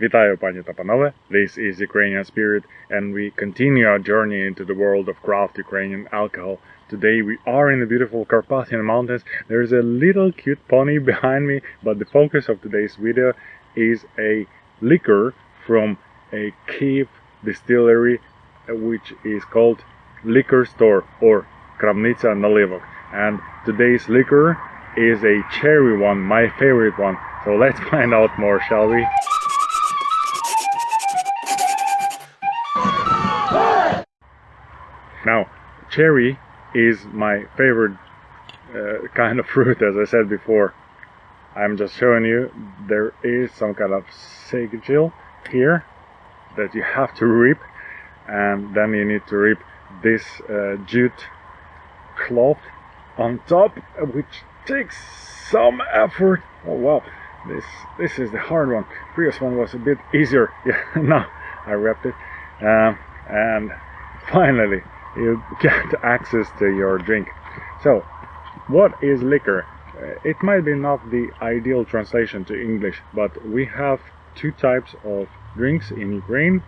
Вітаю, пані та панове. This is Ukrainian Spirit, and we continue our journey into the world of craft Ukrainian alcohol. Today we are in the beautiful Carpathian Mountains. There's a little cute pony behind me, but the focus of today's video is a liquor from a Kiev distillery, uh, which is called Liquor Store or Kramnitsa Nalivok. And today's liquor is a cherry one, my favorite one. So let's find out more, shall we? Cherry is my favorite uh, kind of fruit, as I said before. I'm just showing you there is some kind of sigil here that you have to rip, and then you need to rip this uh, jute cloth on top, which takes some effort. Oh wow, this this is the hard one. Previous one was a bit easier. Yeah, now I wrapped it, um, and finally you get access to your drink. So, what is liquor? Uh, It might be not the ideal translation to English, but we have two types of drinks in Ukraine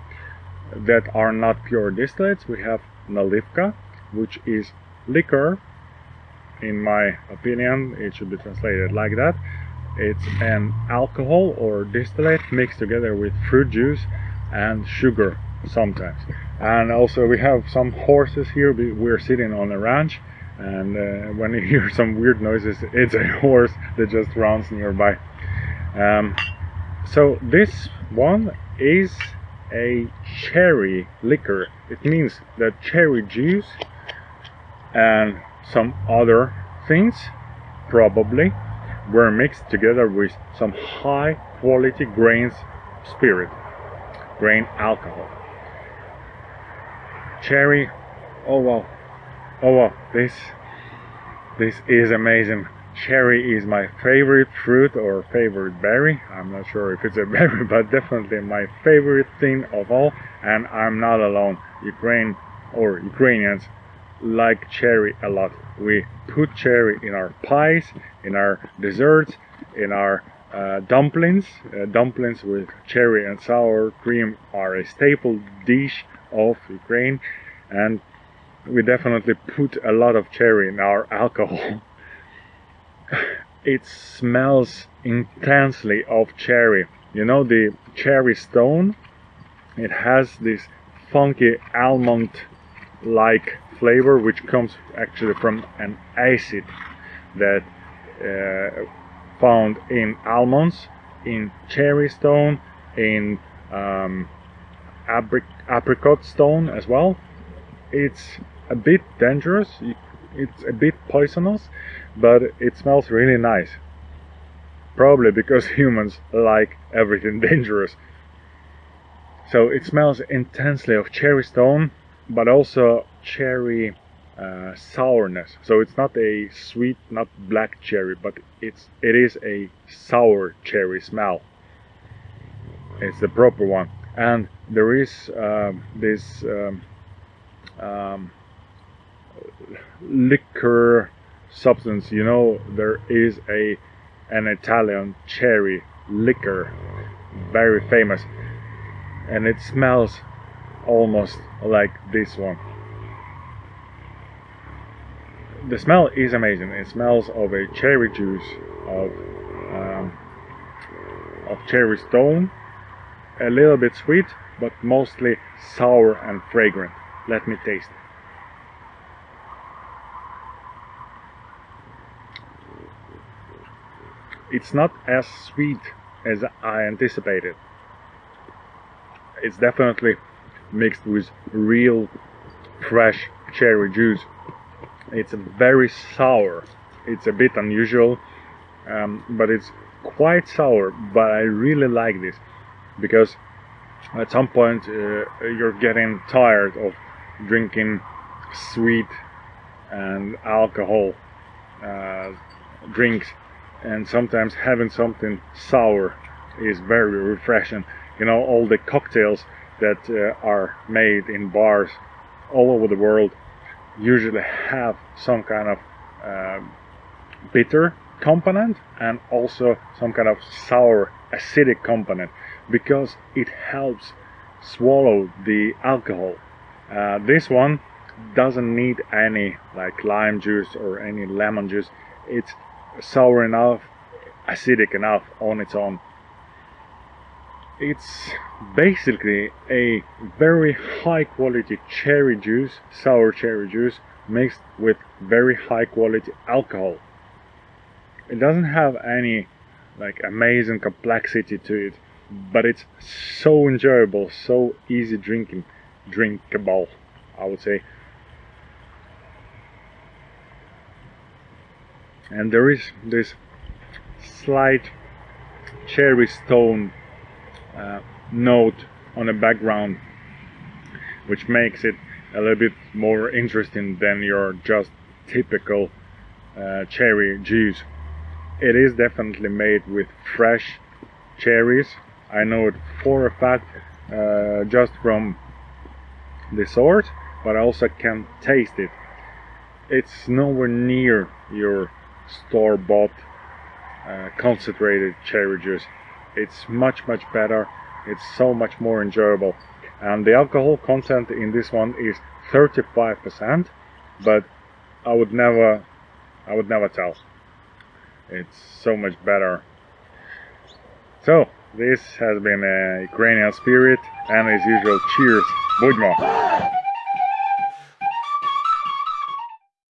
that are not pure distillates. We have nalivka, which is liquor. In my opinion, it should be translated like that. It's an alcohol or distillate mixed together with fruit juice and sugar sometimes. And also we have some horses here. We- We're sitting on a ranch and uh, when you hear some weird noises, it's a horse that just runs nearby. Um, so this one is a cherry liquor. It means that cherry juice and some other things probably were mixed together with some high quality grains spirit, grain alcohol. Cherry, oh wow, oh wow, this this is amazing. Cherry is my favorite fruit or favorite berry. I'm not sure if it's a berry, but definitely my favorite thing of all. And I'm not alone. Ukraine or Ukrainians like cherry a lot. We put cherry in our pies, in our desserts, in our uh, dumplings. Uh, dumplings with cherry and sour cream are a staple dish of Ukraine, and we definitely put a lot of cherry in our alcohol. it smells intensely of cherry. You know the cherry stone? It has this funky almond like flavor which comes actually from an acid that uh, found in almonds, in cherry stone, in um, apricot stone as well. It's a bit dangerous. It's a bit poisonous, but it smells really nice. Probably because humans like everything dangerous. So it smells intensely of cherry stone, but also cherry uh, sourness. So it's not a sweet, not black cherry, but it's it is a sour cherry smell. It's the proper one, and there is um, this um, um, liquor substance. You know, there is a an Italian cherry liquor, very famous, and it smells almost like this one. The smell is amazing. It smells of a cherry juice, of um, of cherry stone, a little bit sweet, but mostly sour and fragrant. Let me taste. It's not as sweet as I anticipated. It's definitely mixed with real fresh cherry juice. It's very sour. It's a bit unusual, um, but it's quite sour. But I really like this because at some point uh, you're getting tired of drinking sweet and alcohol uh, drinks, and sometimes having something sour is very refreshing. You know, all the cocktails that uh, are made in bars all over the world usually have some kind of um bitter component and also some kind of sour acidic component because it helps swallow the alcohol. Uh, this one doesn't need any like lime juice or any lemon juice. It's sour enough, acidic enough on its own. It's basically a very high quality cherry juice, sour cherry juice, mixed with very high quality alcohol. It doesn't have any like amazing complexity to it, but it's so enjoyable, so easy drinking, drinkable, I would say. And there is this slight cherry stone uh, note on the background, which makes it a little bit more interesting than your just typical uh, cherry juice. It is definitely made with fresh cherries. I know it for a fact uh, just from the sort, but I also can taste it. It's nowhere near your store-bought uh, concentrated cherry juice. It's much much better. It's so much more enjoyable. And the alcohol content in this one is 35%, but I would never, I would never tell. It's so much better. So this has been a Ukrainian spirit, and as usual, cheers, Budmo!